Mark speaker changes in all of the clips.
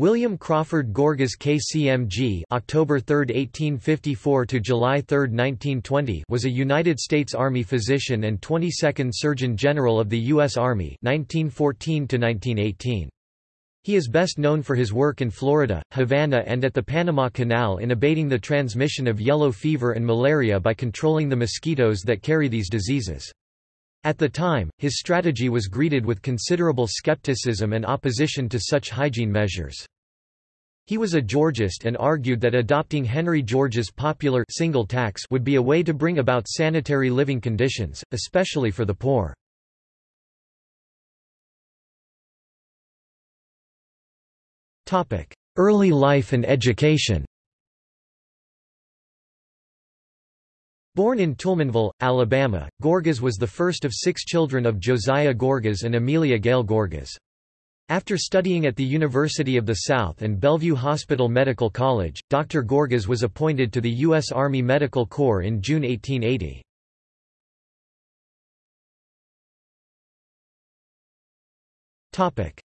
Speaker 1: William Crawford Gorgas KCMG October 3, 1854 to July 3, 1920 was a United States Army physician and 22nd Surgeon General of the U.S. Army 1914 1918. He is best known for his work in Florida, Havana and at the Panama Canal in abating the transmission of yellow fever and malaria by controlling the mosquitoes that carry these diseases. At the time, his strategy was greeted with considerable skepticism and opposition to such hygiene measures. He was a Georgist and argued that adopting Henry George's popular single tax would be a way to bring about sanitary living conditions, especially for the poor. Early life and education Born in Toulminville, Alabama, Gorgas was the first of six children of Josiah Gorgas and Amelia Gayle Gorgas. After studying at the University of the South and Bellevue Hospital Medical College, Dr. Gorgas was appointed to the U.S. Army Medical Corps in June 1880.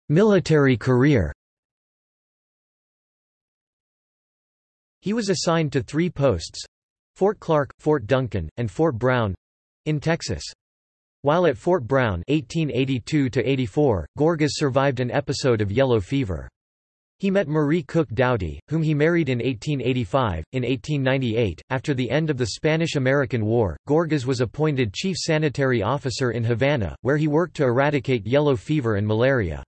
Speaker 1: Military career He was assigned to three posts, Fort Clark, Fort Duncan, and Fort Brown—in Texas. While at Fort Brown 1882 Gorgas survived an episode of yellow fever. He met Marie Cook Doughty, whom he married in 1885. In 1898, after the end of the Spanish-American War, Gorgas was appointed chief sanitary officer in Havana, where he worked to eradicate yellow fever and malaria.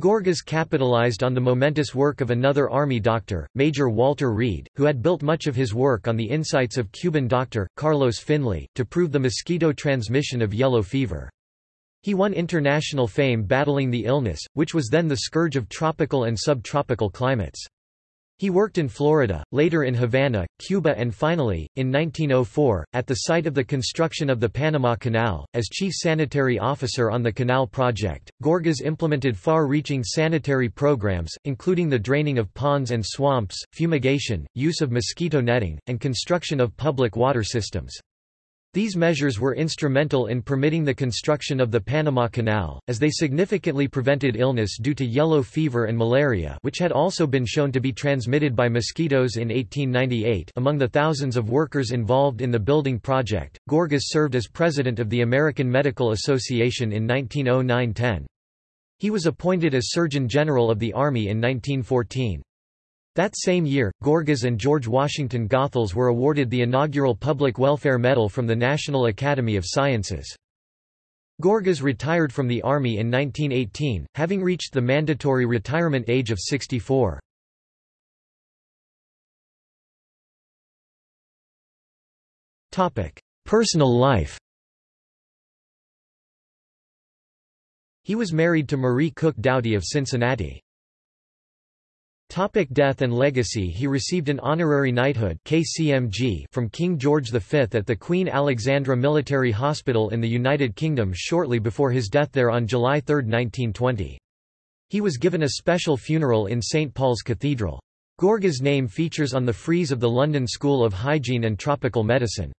Speaker 1: Gorgas capitalized on the momentous work of another Army doctor, Major Walter Reed, who had built much of his work on the insights of Cuban doctor, Carlos Finlay, to prove the mosquito transmission of yellow fever. He won international fame battling the illness, which was then the scourge of tropical and subtropical climates. He worked in Florida, later in Havana, Cuba and finally, in 1904, at the site of the construction of the Panama Canal, as chief sanitary officer on the Canal Project. Gorgas implemented far-reaching sanitary programs, including the draining of ponds and swamps, fumigation, use of mosquito netting, and construction of public water systems. These measures were instrumental in permitting the construction of the Panama Canal, as they significantly prevented illness due to yellow fever and malaria which had also been shown to be transmitted by mosquitoes in 1898 among the thousands of workers involved in the building project, Gorgas served as president of the American Medical Association in 1909–10. He was appointed as Surgeon General of the Army in 1914. That same year, Gorgas and George Washington Goethals were awarded the inaugural Public Welfare Medal from the National Academy of Sciences. Gorgas retired from the Army in 1918, having reached the mandatory retirement age of 64. Personal life He was married to Marie Cook Doughty of Cincinnati. Topic death and legacy He received an honorary knighthood KCMG from King George V at the Queen Alexandra Military Hospital in the United Kingdom shortly before his death there on July 3, 1920. He was given a special funeral in St Paul's Cathedral. Gorgas' name features on the frieze of the London School of Hygiene and Tropical Medicine.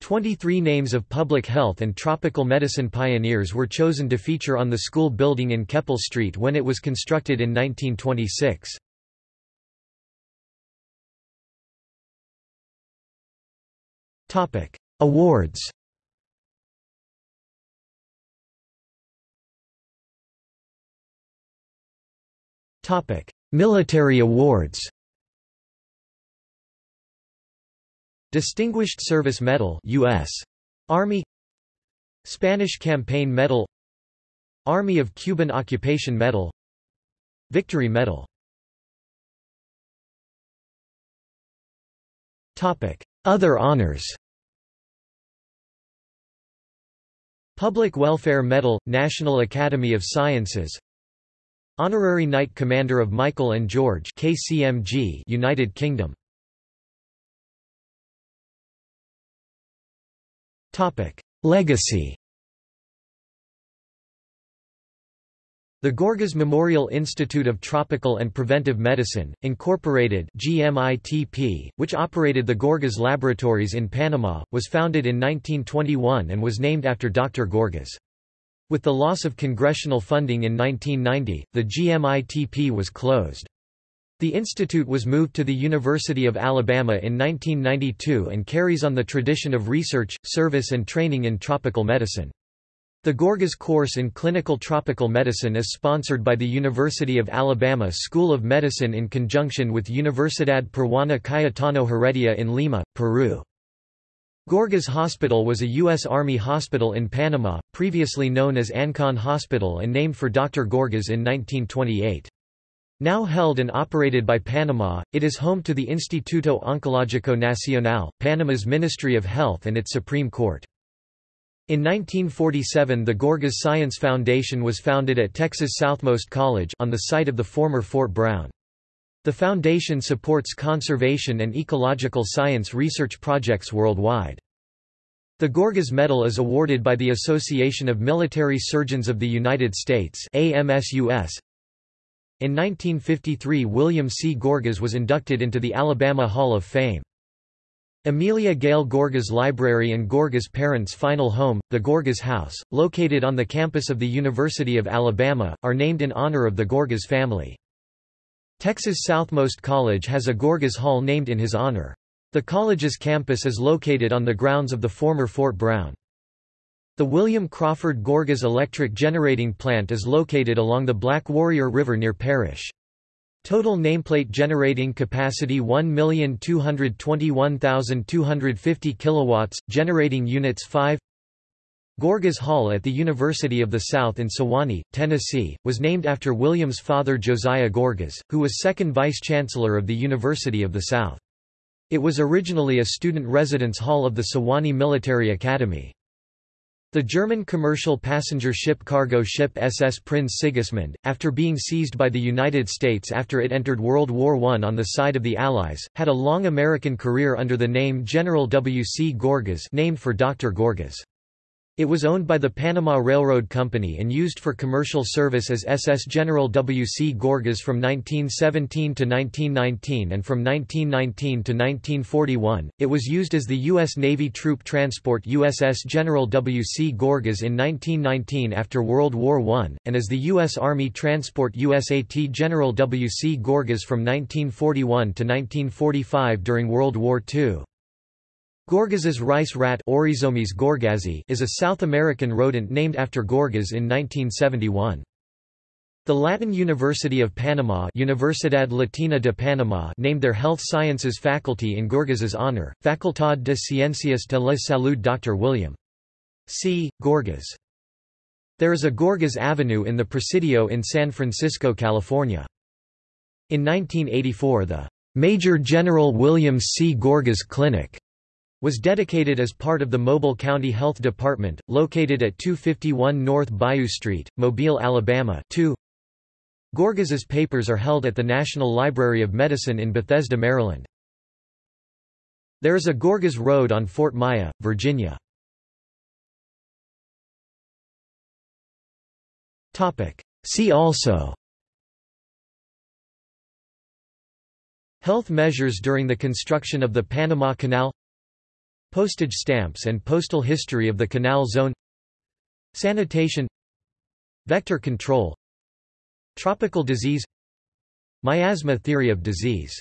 Speaker 1: Twenty-three names of public health and tropical medicine pioneers were chosen to feature on the school building in Keppel Street when it was constructed in 1926. Topic: Awards. Topic: Military awards. Distinguished Service Medal US Army. Spanish Campaign Medal. Army of Cuban Occupation Medal. Victory Medal. Topic. Other honors Public Welfare Medal, National Academy of Sciences. Honorary Knight Commander of Michael and George KCMG United Kingdom. Legacy The Gorgas Memorial Institute of Tropical and Preventive Medicine, Incorporated GMITP, which operated the Gorgas Laboratories in Panama, was founded in 1921 and was named after Dr. Gorgas. With the loss of congressional funding in 1990, the GMITP was closed. The institute was moved to the University of Alabama in 1992 and carries on the tradition of research, service and training in tropical medicine. The Gorgas course in clinical tropical medicine is sponsored by the University of Alabama School of Medicine in conjunction with Universidad Peruana Cayetano Heredia in Lima, Peru. Gorgas Hospital was a U.S. Army hospital in Panama, previously known as Ancon Hospital and named for Dr. Gorgas in 1928. Now held and operated by Panama, it is home to the Instituto Oncológico Nacional, Panama's Ministry of Health and its Supreme Court. In 1947 the Gorgas Science Foundation was founded at Texas Southmost College on the site of the former Fort Brown. The foundation supports conservation and ecological science research projects worldwide. The Gorgas Medal is awarded by the Association of Military Surgeons of the United States AMSUS. In 1953 William C. Gorgas was inducted into the Alabama Hall of Fame. Amelia Gayle Gorgas Library and Gorgas' parents' final home, the Gorgas House, located on the campus of the University of Alabama, are named in honor of the Gorgas family. Texas Southmost College has a Gorgas Hall named in his honor. The college's campus is located on the grounds of the former Fort Brown. The William Crawford Gorgas Electric Generating Plant is located along the Black Warrior River near Parrish. Total nameplate generating capacity 1,221,250 kilowatts, generating units 5 Gorgas Hall at the University of the South in Sewanee, Tennessee, was named after William's father Josiah Gorgas, who was second vice-chancellor of the University of the South. It was originally a student residence hall of the Sewanee Military Academy. The German commercial passenger ship cargo ship SS Prinz Sigismund, after being seized by the United States after it entered World War I on the side of the Allies, had a long American career under the name General W. C. Gorgas named for Dr. Gorgas. It was owned by the Panama Railroad Company and used for commercial service as SS General W. C. Gorgas from 1917 to 1919 and from 1919 to 1941. It was used as the U.S. Navy troop transport USS General W. C. Gorgas in 1919 after World War I, and as the U.S. Army transport USAT General W. C. Gorgas from 1941 to 1945 during World War II. Gorgas's rice rat is a South American rodent named after Gorgas in 1971. The Latin University of Panama Universidad Latina de Panama named their health sciences faculty in Gorgas's honor, Facultad de Ciencias de la Salud Dr. William C. Gorgas. There is a Gorgas Avenue in the Presidio in San Francisco, California. In 1984 the Major General William C. Gorgas Clinic was dedicated as part of the Mobile County Health Department, located at 251 North Bayou Street, Mobile, Alabama 2. Gorgas's papers are held at the National Library of Medicine in Bethesda, Maryland. There is a Gorgas Road on Fort Myer, Virginia. See also Health measures during the construction of the Panama Canal Postage stamps and postal history of the Canal Zone Sanitation Vector control Tropical disease Miasma theory of disease